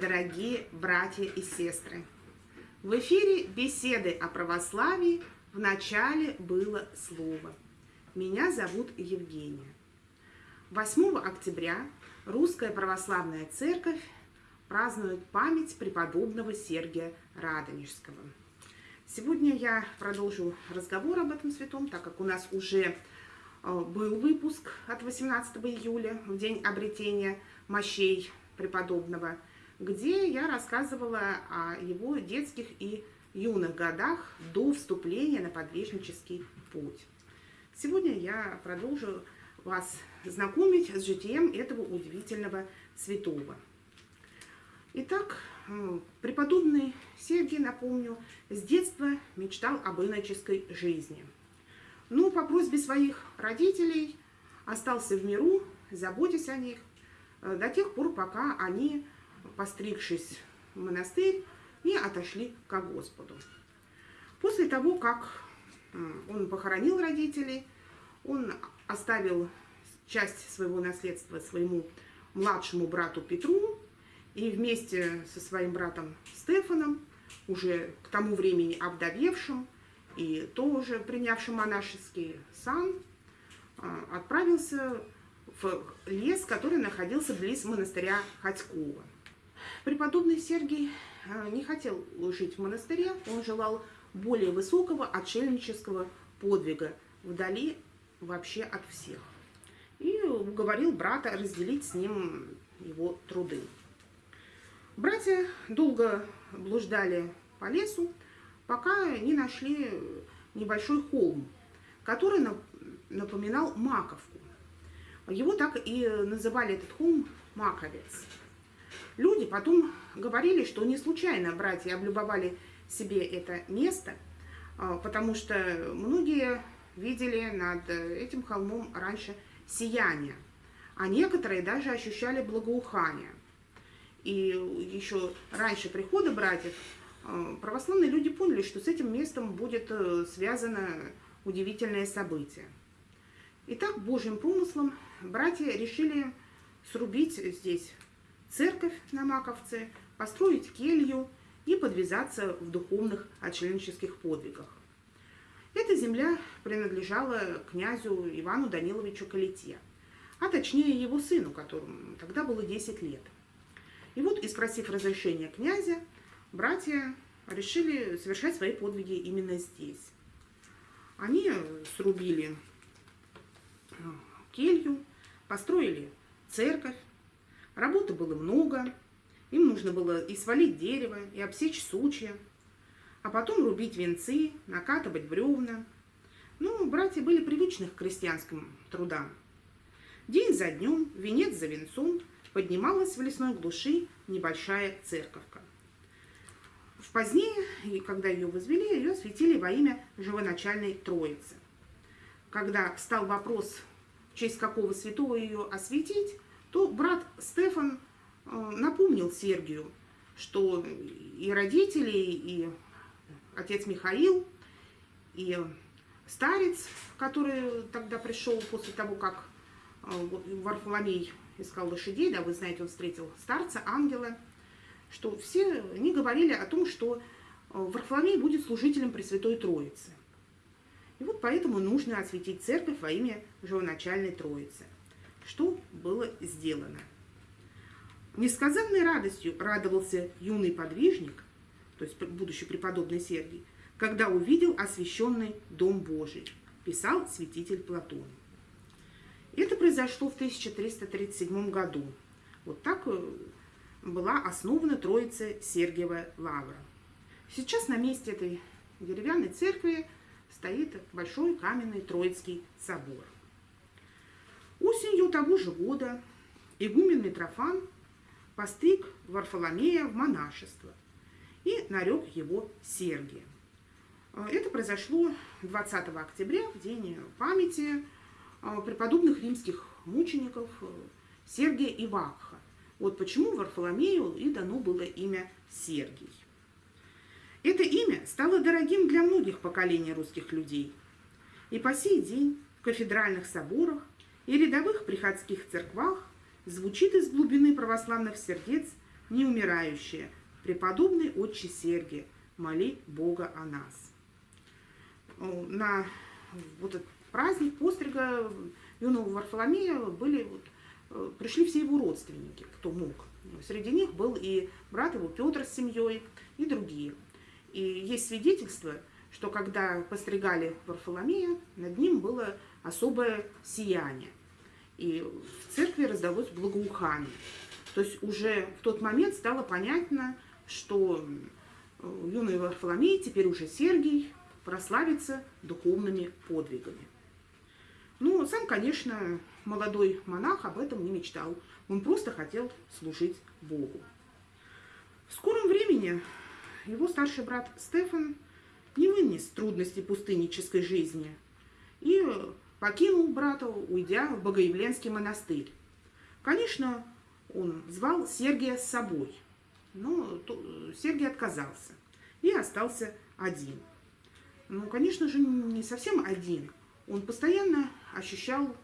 Дорогие братья и сестры! В эфире беседы о православии в начале было слово. Меня зовут Евгения. 8 октября Русская Православная Церковь празднует память преподобного Сергия Радонежского. Сегодня я продолжу разговор об этом святом, так как у нас уже э, был выпуск от 18 июля, в день обретения мощей преподобного, где я рассказывала о его детских и юных годах до вступления на подвижнический путь. Сегодня я продолжу вас знакомить с житием этого удивительного святого. Итак, преподобный Сергий, напомню, с детства мечтал об иноческой жизни. Но по просьбе своих родителей остался в миру, заботясь о них, Э, до тех пор, пока они, постригшись в монастырь, не отошли к Господу. После того, как он похоронил родителей, он оставил часть своего наследства своему младшему брату Петру, и вместе со своим братом Стефаном, уже к тому времени обдавевшим и тоже принявшим монашеский сан, э, отправился в лес, который находился близ монастыря Ходькова. Преподобный Сергий э, не хотел жить в монастыре, он желал более высокого отшельнического подвига, вдали вообще от всех. И уговорил брата разделить с ним его труды. Братья долго блуждали по лесу, пока не нашли небольшой холм, который напоминал маковку. Его так и называли этот холм Маковец. Люди потом говорили, что не случайно братья облюбовали себе это место, а, потому что многие видели над этим холмом раньше сияние, а некоторые даже ощущали благоухание. И еще раньше прихода братьев а, православные люди поняли, что с этим местом будет э, связано удивительное событие. Итак, Божьим помыслом братья решили срубить здесь церковь на Маковце, построить келью и подвязаться в духовных отчленнических подвигах. Эта земля принадлежала князю Ивану Даниловичу Калите, а точнее его сыну, которому тогда было 10 лет. И вот, и спросив разрешения князя, братья решили совершать свои подвиги именно здесь. Они срубили келью, построили церковь. Работы было много. Им нужно было и свалить дерево, и обсечь сучья, а потом рубить венцы, накатывать бревна. Ну, братья были привычны к крестьянским трудам. День за днем, венец за венцом, поднималась в лесной глуши небольшая церковка. В позднее, когда ее возвели, ее осветили во имя живоначальной Троицы. Когда стал вопрос честь какого святого ее осветить, то брат Стефан э, напомнил Сергию, что и родители, и отец Михаил, и старец, который тогда пришел после того, как э, Варфоломей искал лошадей, да, вы знаете, он встретил старца, ангела, что все они говорили о том, что э, Варфоломей будет служителем Пресвятой Троицы. И вот поэтому нужно осветить церковь во имя Живоначальной Троицы. Что было сделано? Несказанной радостью радовался юный подвижник, то есть будущий преподобный Сергий, когда увидел освященный Дом Божий, писал святитель Платон. Это произошло в 1337 году. Вот так э, была основана Троица Сергиева Лавра. Сейчас на месте этой деревянной церкви стоит большой каменный Троицкий собор. Осенью того же года игумен Митрофан постриг Варфоломея в монашество и нарек его Сергием. Это произошло 20 октября, в день памяти а, преподобных римских мучеников э, Сергия и Вакха. Вот почему Варфоломею и дано было имя Сергий. Это имя стало дорогим для многих поколений русских людей. И по сей день в кафедральных соборах и рядовых приходских церквах звучит из глубины православных сердец неумирающая, преподобный отче Сергий, моли Бога о нас. На вот этот праздник пострига юного Варфоломея были, вот, э, пришли все его родственники, кто мог. Среди них был и брат его Петр с семьей, и другие. И есть свидетельство, что когда постригали Варфоломея, над ним было особое сияние. И в церкви раздалось благоухание. То есть уже в тот момент стало понятно, что юный Варфоломей, теперь уже Сергий, прославится духовными подвигами. Ну, сам, конечно, молодой монах об этом не мечтал. Он просто хотел служить Богу. В скором времени его старший брат Стефан не вынес трудностей пустыннической жизни и покинул брата, уйдя в Богоявленский монастырь. Конечно, он звал Сергия с собой, но Сергий отказался и остался один. Ну, конечно же, не совсем один. Он постоянно ощущал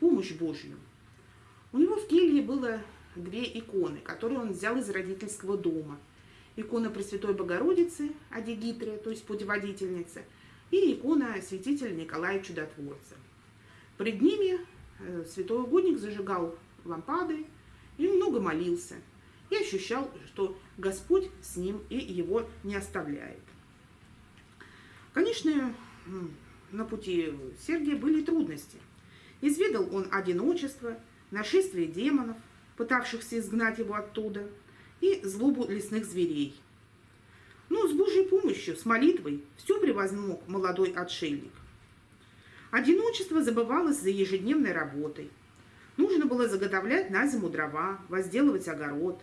помощь Божью. У него в келье было две иконы, которые он взял из родительского дома. Икона Пресвятой Богородицы, Адигитрия, то есть путеводительница, и икона святителя Николая Чудотворца. Пред ними э, святой угодник зажигал лампады и много молился, и ощущал, что Господь с ним и его не оставляет. Конечно, на пути Сергия были трудности. Изведал он одиночество, нашествие демонов, пытавшихся изгнать его оттуда, и злобу лесных зверей. Но с Божьей помощью, с молитвой, все превозмог молодой отшельник. Одиночество забывалось за ежедневной работой. Нужно было заготовлять на зиму дрова, возделывать огород.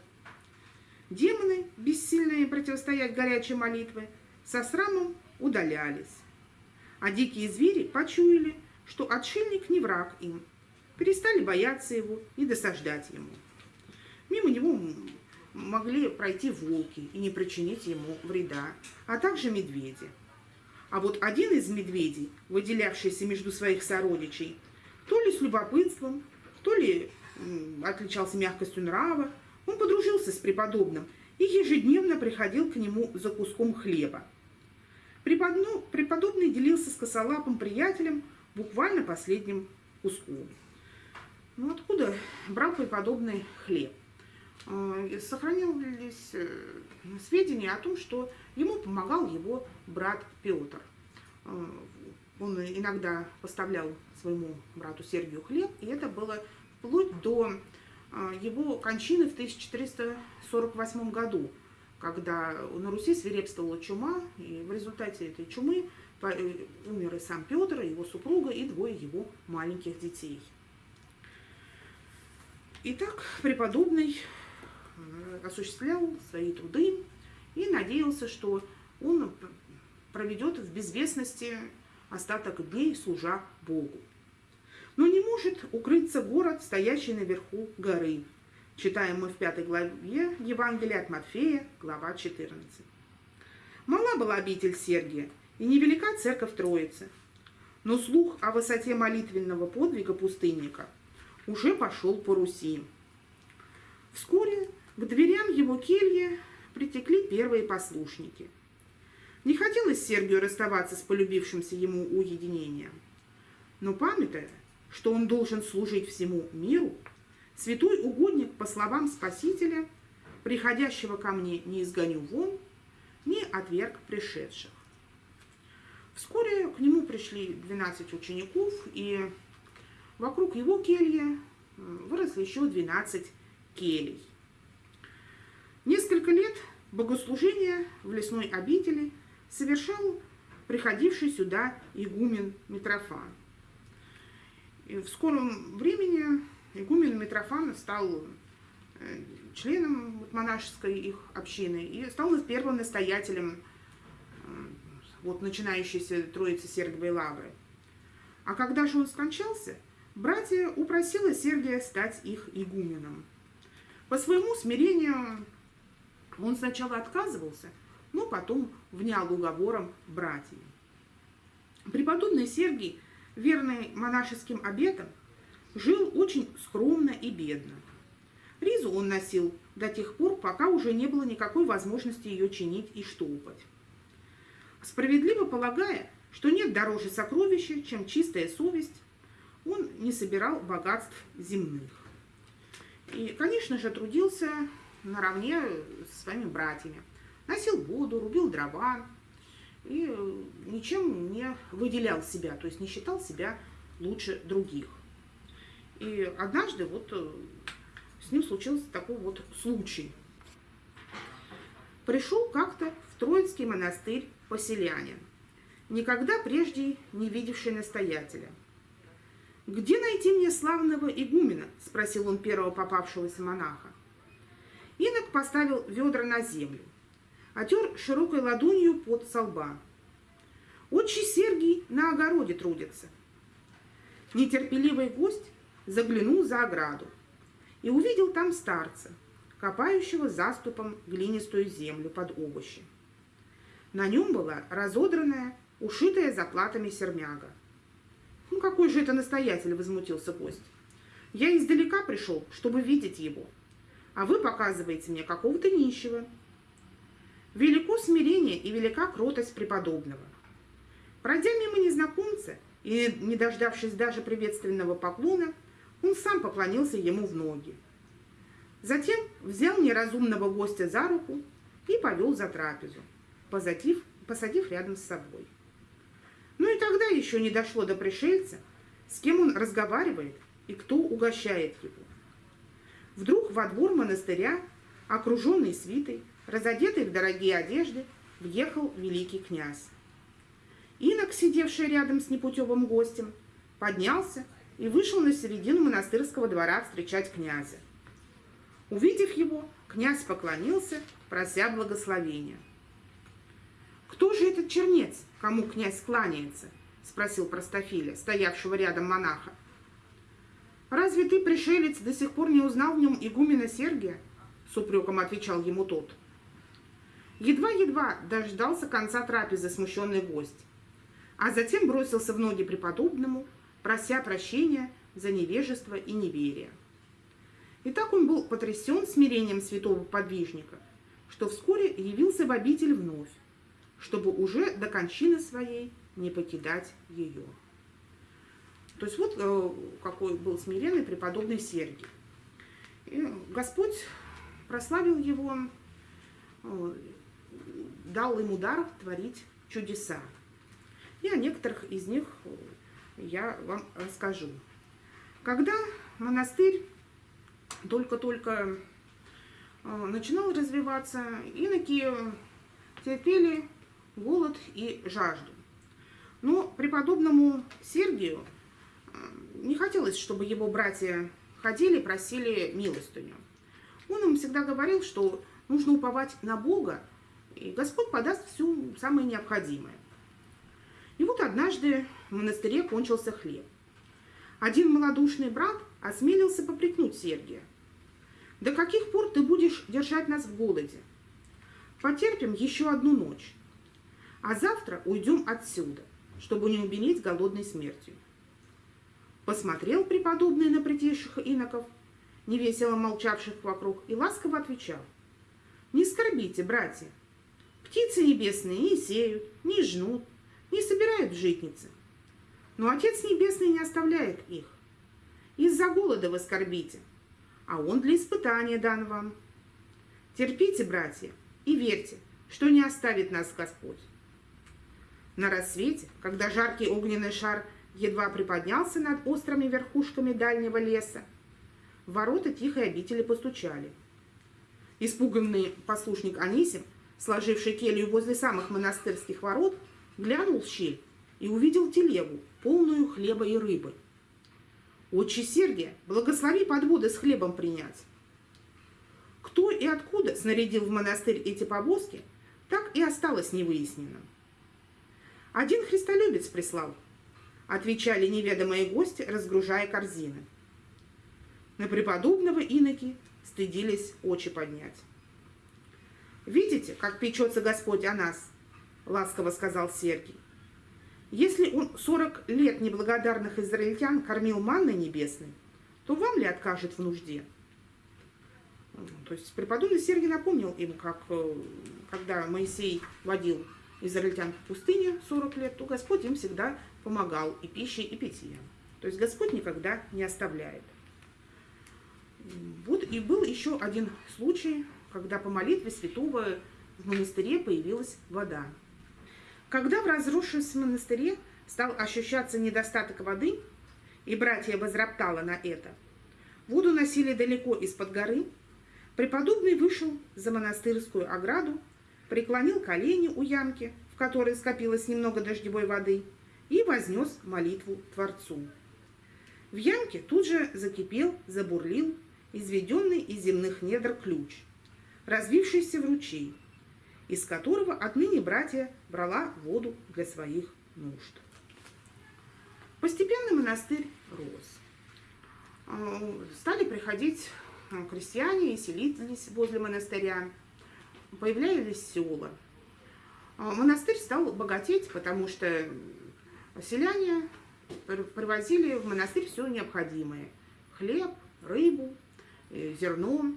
Демоны, бессильные противостоять горячей молитве, со срамом удалялись. А дикие звери почуяли, что отшельник не враг им, перестали бояться его и досаждать ему. Мимо него могли пройти волки и не причинить ему вреда, а также медведи. А вот один из медведей, выделявшийся между своих сородичей, то ли с любопытством, то ли отличался мягкостью нрава, он подружился с преподобным и ежедневно приходил к нему за куском хлеба. Преподобный делился с косолапым приятелем буквально последним куском. Ну откуда брал преподобный хлеб? А, сохранились э, сведения о том, что ему помогал его брат Петр. А, он иногда поставлял своему брату Сергию хлеб, и это было вплоть до его кончины в 1448 году, когда на Руси свирепствовала чума, и в результате этой чумы э, умер и сам Петр, и его супруга, и двое его маленьких детей. Итак, преподобный э, осуществлял свои труды и надеялся, что он проведет в безвестности остаток дней, служа Богу. Но не может укрыться город, стоящий наверху горы, Читаем мы в пятой главе Евангелия от Матфея, глава 14. Мала была обитель Сергия, и невелика церковь Троицы. Но слух о высоте молитвенного подвига пустынника уже пошел по Руси. Вскоре к дверям его кельи притекли первые послушники. Не хотелось Сергию расставаться с полюбившимся ему уединением. Но памятая, что он должен служить всему миру, Святой угодник, по словам Спасителя, приходящего ко мне не изгоню вон, не отверг пришедших. Вскоре к нему пришли 12 учеников, и вокруг его кельи выросли еще 12 келей. Несколько лет богослужения в лесной обители совершал приходивший сюда игумен Митрофан. И в скором времени Игумен Митрофан стал э, членом монашеской их общины и стал первым настоятелем э, вот, начинающейся Троицы Сергиевой Лавры. А когда же он скончался, братья упросила Сергия стать их игуменом. По своему смирению он сначала отказывался, но потом внял уговором братьев. Преподобный Сергий, верный монашеским обетам, жил очень скромно и бедно. Ризу он носил до тех пор, пока уже не было никакой возможности ее чинить и штопать. Справедливо полагая, что нет дороже сокровища, чем чистая совесть, он не собирал богатств земных. И, конечно же, трудился наравне со своими братьями. Носил воду, рубил дрова и ничем не выделял себя, то есть не считал себя лучше других. И однажды вот э, с ним случился такой вот случай. Пришел как-то в Троицкий монастырь поселянин, никогда прежде не видевший настоятеля. «Где найти мне славного игумена?» – спросил он первого попавшегося монаха. Поставил ведра на землю, отер широкой ладонью под солба. «Отче Сергий на огороде трудится». Нетерпеливый гость заглянул за ограду и увидел там старца, копающего заступом глинистую землю под овощи. На нем была разодранная, ушитая заплатами сермяга. «Ну какой же это настоятель?» – возмутился гость. «Я издалека пришел, чтобы видеть его, а вы показываете мне какого-то нищего». Велико смирение и велика кротость преподобного. Пройдя мимо незнакомца и не дождавшись даже приветственного поклона, он сам поклонился ему в ноги. Затем взял неразумного гостя за руку и повел за трапезу посадив, посадив рядом с собой. Ну и тогда еще не дошло до пришельца, с кем он разговаривает и кто угощает его. Вдруг во двор монастыря, окруженный свитой, разодетый в дорогие одежды, въехал великий князь. Инок, сидевший рядом с непутевым гостем, поднялся и вышел на середину монастырского двора встречать князя. Увидев его, князь поклонился, прося благословения. «Кто же этот чернец, кому князь кланяется?» – спросил простофиля, стоявшего рядом монаха. «Разве ты, пришелец, до сих пор не узнал в нем игумена Сергия?» – с упреком отвечал ему тот. Едва-едва дождался конца трапезы смущенный гость, а затем бросился в ноги преподобному, прося прощения за невежество и неверие. И так он был потрясен смирением святого подвижника, что вскоре явился в обитель вновь, чтобы уже до кончины своей не покидать ее. То есть вот э, какой был смиренный преподобный Сергий. И Господь прославил его, э, дал ему дар творить чудеса. И о некоторых из них я вам расскажу. Когда монастырь только-только э, начинал развиваться, иноки терпели голод и жажду. Но преподобному Сергию не хотелось, чтобы его братья ходили, просили милостыню. Он им всегда говорил, что нужно уповать на Бога, и Господь подаст все самое необходимое. И вот однажды в монастыре кончился хлеб. Один малодушный брат осмелился попрекнуть Сергия. «До каких пор ты будешь держать нас в голоде? Потерпим еще одну ночь, а завтра уйдем отсюда, чтобы не умереть голодной смертью. Посмотрел преподобный на притихших иноков, невесело молчавших вокруг, и ласково отвечал. «Не скорбите, братья, птицы небесные не сеют, не жнут, не собирают житницы, но Отец Небесный не оставляет их. Из-за голода вы скорбите, а Он для испытания дан вам. Терпите, братья, и верьте, что не оставит нас Господь. На рассвете, когда жаркий огненный шар едва приподнялся над острыми верхушками дальнего леса, в ворота тихой обители постучали. Испуганный послушник Анисим, сложивший келью возле самых монастырских ворот, глянул в щель и увидел телегу, полную хлеба и рыбы. «Отче Сергия, благослови подводы с хлебом принять!» Кто и откуда снарядил в монастырь эти повозки, так и осталось невыясненным. Один христолюбец прислал, отвечали неведомые гости, разгружая корзины. На преподобного иноки стыдились очи поднять. «Видите, как печется Господь о нас?» — ласково сказал Сергий. «Если он сорок лет неблагодарных израильтян кормил манной небесной, то вам ли откажет в нужде?» То есть преподобный Сергий напомнил им, как э, когда Моисей водил израильтян в пустыне 40 лет, то Господь им всегда помогал и пищей, и питьем. То есть Господь никогда не оставляет. Вот и был еще один случай, когда по молитве святого в монастыре появилась вода. Когда в разрушившемся монастыре стал ощущаться недостаток воды, и братья возроптало на это, воду носили далеко из-под горы, преподобный вышел за монастырскую ограду, преклонил колени у ямки, в которой скопилось немного дождевой воды, и вознес молитву Творцу. В ямке тут же закипел, забурлил изведенный из земных недр ключ, развившийся в ручей, из которого отныне братья брала воду для своих нужд. Постепенно монастырь рос. А, стали приходить а, крестьяне и селились возле монастыря. Появлялись села. А, монастырь стал богатеть, потому что селяне привозили в монастырь все необходимое. Хлеб, рыбу, э, зерно.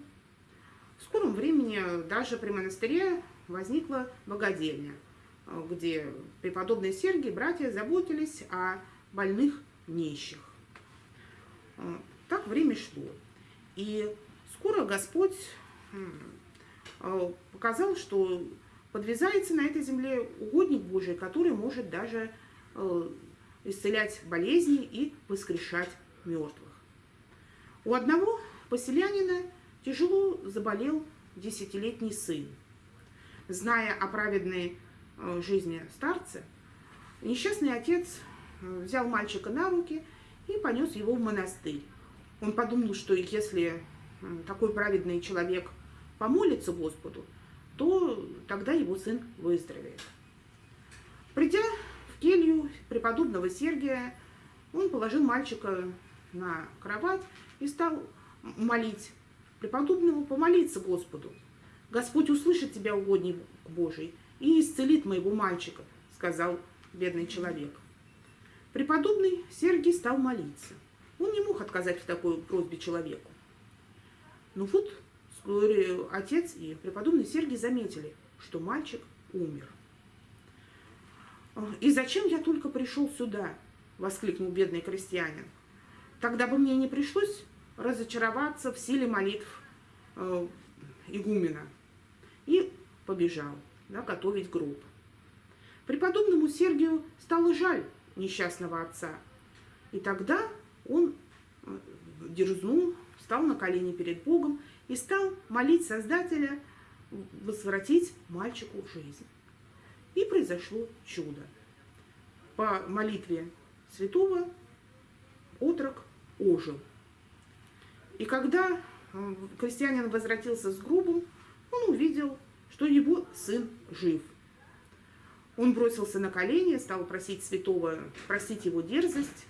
В скором времени даже при монастыре возникла богадельня, где преподобные Сергий братья заботились о больных нищих. А, так время шло. И скоро Господь а, показал, что подвязается на этой земле угодник Божий, который может даже а, исцелять болезни и воскрешать мертвых. У одного поселянина тяжело заболел десятилетний сын. Зная о праведной жизни старца, несчастный отец взял мальчика на руки и понес его в монастырь. Он подумал, что если такой праведный человек помолится Господу, то тогда его сын выздоровеет. Придя в келью преподобного Сергия, он положил мальчика на кровать и стал молить преподобному помолиться Господу. Господь услышит тебя, угодник Божий, и исцелит моего мальчика, сказал бедный человек. Преподобный Сергий стал молиться. Он не мог отказать в такой просьбе человеку. Но вот отец и преподобный Сергий заметили, что мальчик умер. «И зачем я только пришел сюда?» – воскликнул бедный крестьянин. «Тогда бы мне не пришлось разочароваться в силе молитв э, игумена». И побежал да, готовить гроб. Преподобному Сергию стало жаль несчастного отца. И тогда он э, дерзнул, встал на колени перед Богом и стал молить Создателя возвратить мальчику жизнь. И произошло чудо. По молитве святого отрок ожил. И когда э, крестьянин возвратился с грубом, он увидел, что его сын жив – он бросился на колени, стал просить святого простить его дерзость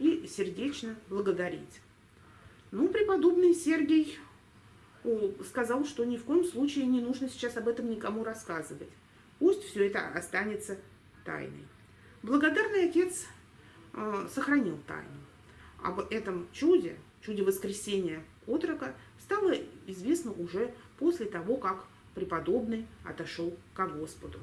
и сердечно благодарить. Ну, преподобный Сергий сказал, что ни в коем случае не нужно сейчас об этом никому рассказывать. Пусть все это останется тайной. Благодарный отец э, сохранил тайну. Об этом чуде, чуде воскресения отрока, стало известно уже после того, как преподобный отошел к Господу.